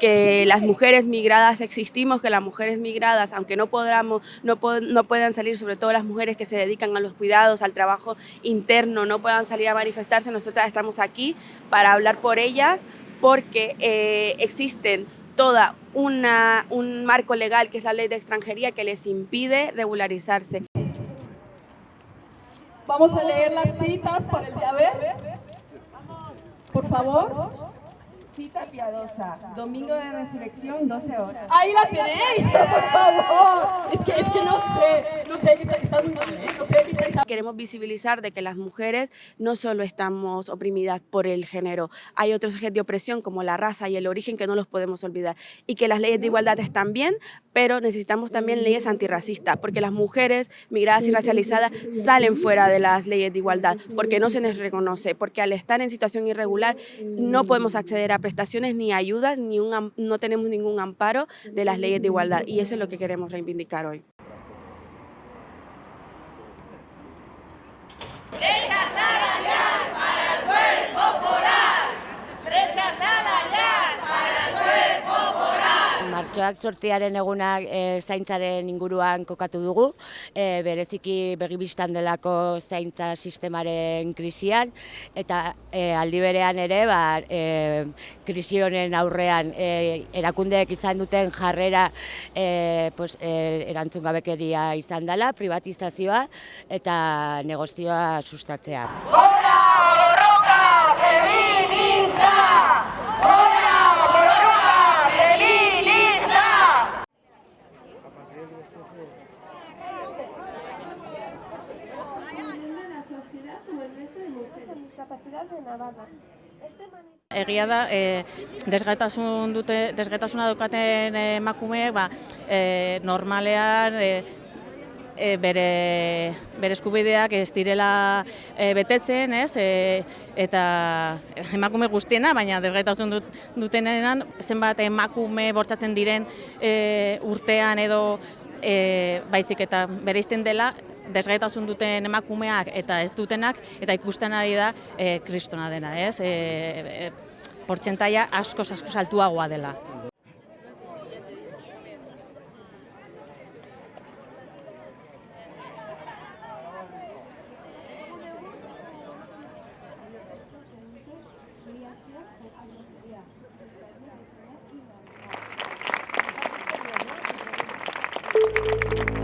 que las mujeres migradas existimos, que las mujeres migradas, aunque no, podamos, no, no puedan salir, sobre todo las mujeres que se dedican a los cuidados, al trabajo interno, no puedan salir a manifestarse, nosotras estamos aquí para hablar por ellas, porque eh, existen toda una, un marco legal que es la ley de extranjería que les impide regularizarse. Vamos a leer las citas para el de Por favor. Cita piadosa, domingo de resurrección, 12 horas. Ahí la tenéis, por favor. Es que, es que no sé, no sé, está muy ¿eh? queremos visibilizar de que las mujeres no solo estamos oprimidas por el género, hay otros ejes de opresión como la raza y el origen que no los podemos olvidar y que las leyes de igualdad están bien, pero necesitamos también leyes antirracistas porque las mujeres migradas y racializadas salen fuera de las leyes de igualdad porque no se les reconoce, porque al estar en situación irregular no podemos acceder a prestaciones ni ayudas, ni no tenemos ningún amparo de las leyes de igualdad y eso es lo que queremos reivindicar hoy. Hey! Txoak sortiaren egunak e, eh, zaintzaren inguruan kokatu dugu, e, bereziki begibistan delako zaintza sistemaren krisian, eta e, aldi berean ere, ba, e, krisionen aurrean e, erakundeek izan duten jarrera e, pos, e, erantzun gabekeria izan dela, privatizazioa eta negozioa sustatzea. Egia da, eh, dute, desgaitasuna dukaten eh, emakumeek, ba, eh, normalean bere, eskubideak ez direla betetzen, ez? eta emakume guztiena, baina desgaitasun dut, dutenenan, zenbat emakume bortzatzen diren urtean edo e, baizik eta izten dela desgaitasun duten emakumeak eta ez dutenak eta ikusten ari da e, kristona dena, ez? E, e, asko askoz askoz altuagoa dela. Música